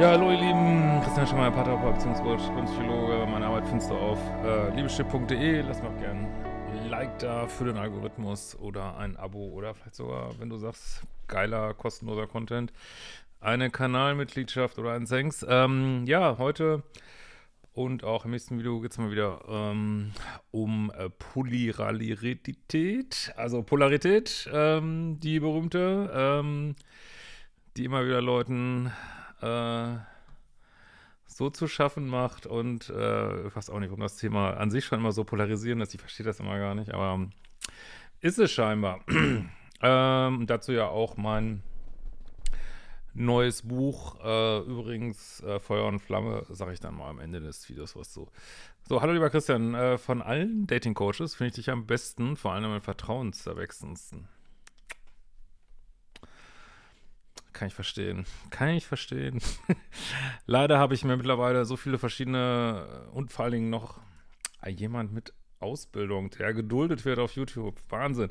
Ja, hallo ihr Lieben, Christian Schemmer, Paartherapeut bzw. Kunstpsychologe. Meine Arbeit findest du auf äh, liebeschiff.de. Lass mir auch gerne ein Like da für den Algorithmus oder ein Abo oder vielleicht sogar, wenn du sagst, geiler, kostenloser Content, eine Kanalmitgliedschaft oder ein Thanks. Ähm, ja, heute und auch im nächsten Video geht es mal wieder ähm, um äh, Polyralität, also Polarität, ähm, die berühmte, ähm, die immer wieder Leuten so zu schaffen macht und äh, ich weiß auch nicht, warum das Thema an sich schon immer so polarisieren ist, ich verstehe das immer gar nicht, aber ähm, ist es scheinbar. ähm, dazu ja auch mein neues Buch, äh, übrigens äh, Feuer und Flamme, sage ich dann mal am Ende des Videos was so. So, hallo lieber Christian, äh, von allen Dating-Coaches finde ich dich am besten, vor allem am vertrauenserwechselndsten. Kann ich verstehen. Kann ich verstehen. Leider habe ich mir mittlerweile so viele verschiedene und vor allen Dingen noch jemand mit Ausbildung, der geduldet wird auf YouTube. Wahnsinn.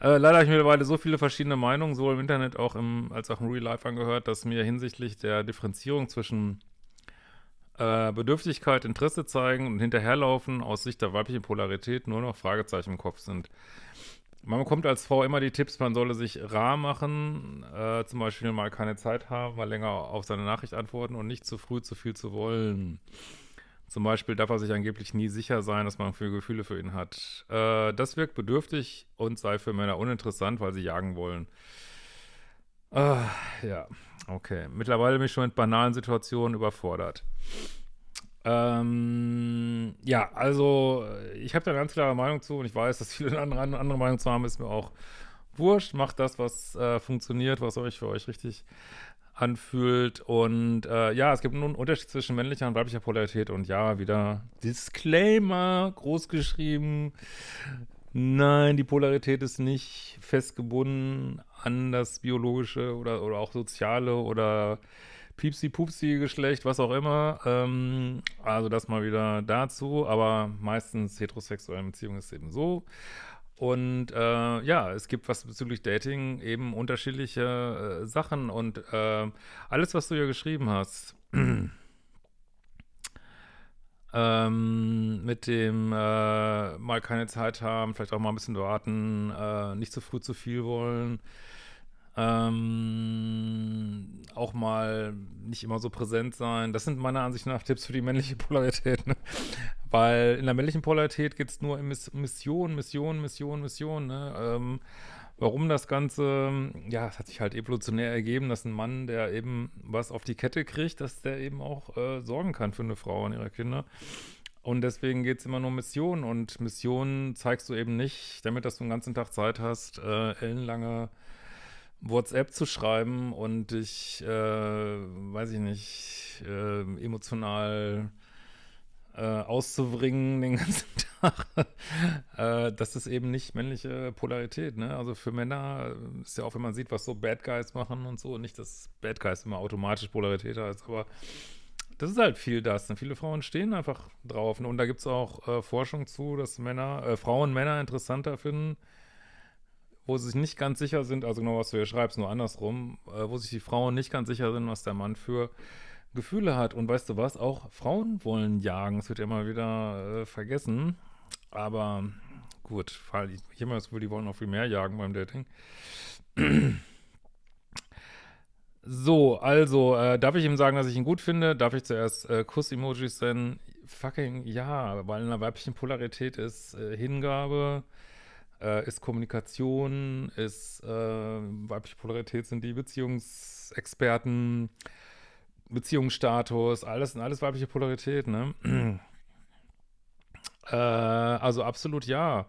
Äh, leider habe ich mittlerweile so viele verschiedene Meinungen, sowohl im Internet auch im, als auch im Real Life angehört, dass mir hinsichtlich der Differenzierung zwischen äh, Bedürftigkeit, Interesse zeigen und hinterherlaufen aus Sicht der weiblichen Polarität nur noch Fragezeichen im Kopf sind. Man bekommt als Frau immer die Tipps, man solle sich rar machen, äh, zum Beispiel mal keine Zeit haben, mal länger auf seine Nachricht antworten und nicht zu früh zu viel zu wollen. Zum Beispiel darf er sich angeblich nie sicher sein, dass man für Gefühle für ihn hat. Äh, das wirkt bedürftig und sei für Männer uninteressant, weil sie jagen wollen. Äh, ja, okay. Mittlerweile bin ich schon mit banalen Situationen überfordert. Ähm, ja, also ich habe da eine ganz klare Meinung zu und ich weiß, dass viele andere, andere Meinung zu haben, ist mir auch wurscht. Macht das, was äh, funktioniert, was euch für euch richtig anfühlt. Und äh, ja, es gibt nun einen Unterschied zwischen männlicher und weiblicher Polarität. Und ja, wieder Disclaimer, groß geschrieben. Nein, die Polarität ist nicht festgebunden an das biologische oder, oder auch soziale oder Piepsi-Pupsi-Geschlecht, was auch immer. Ähm, also das mal wieder dazu. Aber meistens heterosexuelle Beziehungen ist eben so. Und äh, ja, es gibt was bezüglich Dating eben unterschiedliche äh, Sachen und äh, alles, was du hier geschrieben hast, ähm, mit dem äh, mal keine Zeit haben, vielleicht auch mal ein bisschen warten, äh, nicht zu früh zu viel wollen, ähm, auch mal nicht immer so präsent sein. Das sind meiner Ansicht nach Tipps für die männliche Polarität, ne? Weil in der männlichen Polarität geht es nur um Mission, Mission, Mission, Mission, ne? Ähm, warum das Ganze, ja, es hat sich halt evolutionär ergeben, dass ein Mann, der eben was auf die Kette kriegt, dass der eben auch äh, sorgen kann für eine Frau und ihre Kinder. Und deswegen geht es immer nur um Mission und Mission zeigst du eben nicht, damit dass du den ganzen Tag Zeit hast, äh, ellenlange WhatsApp zu schreiben und dich, äh, weiß ich nicht, äh, emotional äh, auszubringen den ganzen Tag. äh, das ist eben nicht männliche Polarität, ne? Also für Männer ist ja auch, wenn man sieht, was so Bad Guys machen und so, nicht, dass Bad Guys immer automatisch Polarität heißt, aber das ist halt viel das. Ne? Viele Frauen stehen einfach drauf. Ne? Und da gibt es auch äh, Forschung zu, dass Männer, äh, Frauen Männer interessanter finden, wo sie sich nicht ganz sicher sind, also genau was du hier schreibst, nur andersrum, äh, wo sich die Frauen nicht ganz sicher sind, was der Mann für Gefühle hat. Und weißt du was, auch Frauen wollen jagen, das wird ja immer wieder äh, vergessen, aber gut, ich habe immer das Gefühl, die wollen noch viel mehr jagen beim Dating. So, also, äh, darf ich ihm sagen, dass ich ihn gut finde? Darf ich zuerst äh, Kuss-Emojis senden? Fucking ja, weil in einer weiblichen Polarität ist äh, Hingabe, äh, ist Kommunikation, ist äh, weibliche Polarität sind die Beziehungsexperten, Beziehungsstatus, alles alles weibliche Polarität, ne? äh, also absolut ja.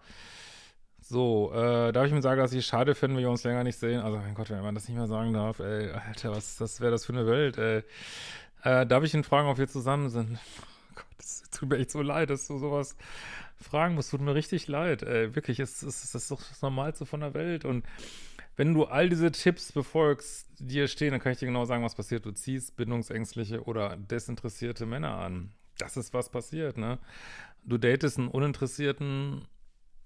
So, äh, darf ich mir sagen, dass ich es schade finde, wenn wir uns länger nicht sehen? Also, mein Gott, wenn man das nicht mehr sagen darf, ey, Alter, was wäre das für eine Welt, ey. Äh, darf ich ihn fragen, ob wir zusammen sind? Es tut mir echt so leid, dass du sowas fragen musst. Tut mir richtig leid. Ey, wirklich, es, es, es ist doch das Normalste von der Welt. Und wenn du all diese Tipps befolgst, die hier stehen, dann kann ich dir genau sagen, was passiert. Du ziehst bindungsängstliche oder desinteressierte Männer an. Das ist, was passiert, ne? Du datest einen uninteressierten,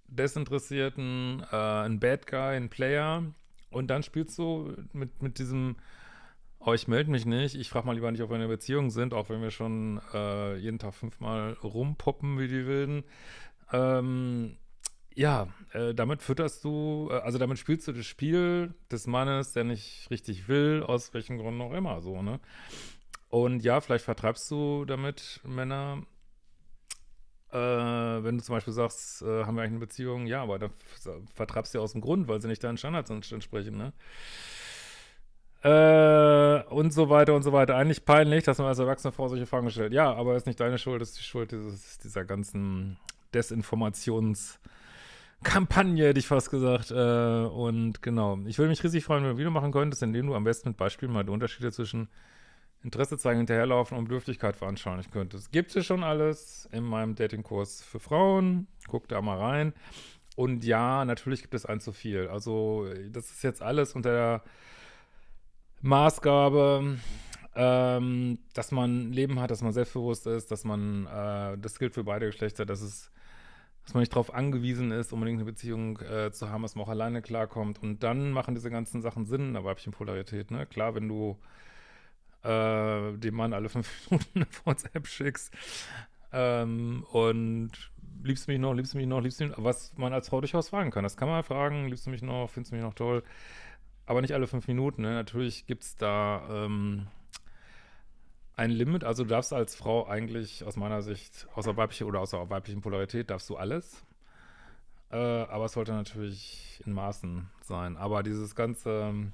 desinteressierten, äh, einen Bad Guy, einen Player und dann spielst du mit, mit diesem oh, ich melde mich nicht, ich frage mal lieber nicht, ob wir in einer Beziehung sind, auch wenn wir schon äh, jeden Tag fünfmal rumpoppen wie die Wilden. Ähm, ja, äh, damit fütterst du, äh, also damit spielst du das Spiel des Mannes, der nicht richtig will, aus welchen Gründen auch immer, so, ne? Und ja, vielleicht vertreibst du damit Männer, äh, wenn du zum Beispiel sagst, äh, haben wir eigentlich eine Beziehung, ja, aber dann vertreibst du aus dem Grund, weil sie nicht deinen Standards entsprechen, ne? Äh, und so weiter und so weiter. Eigentlich peinlich, dass man als erwachsene Frau solche Fragen stellt. Ja, aber ist nicht deine Schuld, ist die Schuld dieses, dieser ganzen Desinformationskampagne, hätte ich fast gesagt. Äh, und genau, ich würde mich riesig freuen, wenn du ein Video machen könntest, indem du am besten mit Beispielen mal die Unterschiede zwischen Interesse zeigen, hinterherlaufen und Bedürftigkeit veranschaulichen könntest. Gibt es schon alles in meinem Datingkurs für Frauen. Guck da mal rein. Und ja, natürlich gibt es ein zu viel. Also das ist jetzt alles unter der Maßgabe, ähm, dass man Leben hat, dass man selbstbewusst ist, dass man, äh, das gilt für beide Geschlechter, dass es, dass man nicht darauf angewiesen ist, unbedingt eine Beziehung äh, zu haben, dass man auch alleine klarkommt. Und dann machen diese ganzen Sachen Sinn in der weiblichen Polarität, ne? Klar, wenn du äh, dem Mann alle fünf Minuten eine WhatsApp schickst ähm, und liebst du mich noch, liebst du mich noch, liebst du mich noch, was man als Frau durchaus fragen kann. Das kann man fragen, liebst du mich noch, findest du mich noch toll? Aber nicht alle fünf Minuten. Ne? Natürlich gibt es da ähm, ein Limit. Also du darfst als Frau eigentlich aus meiner Sicht, außer weibliche oder außer weiblichen Polarität, darfst du alles. Äh, aber es sollte natürlich in Maßen sein. Aber dieses ganze ähm,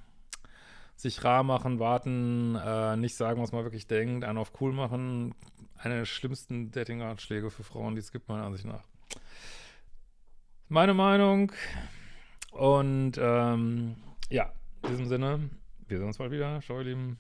sich rar machen, warten, äh, nicht sagen, was man wirklich denkt, einen auf cool machen, eine der schlimmsten Dating-Ratschläge für Frauen, die es gibt, meiner Ansicht nach. Meine Meinung. Und ähm, ja, in diesem Sinne, wir sehen uns bald wieder. Ciao, ihr Lieben.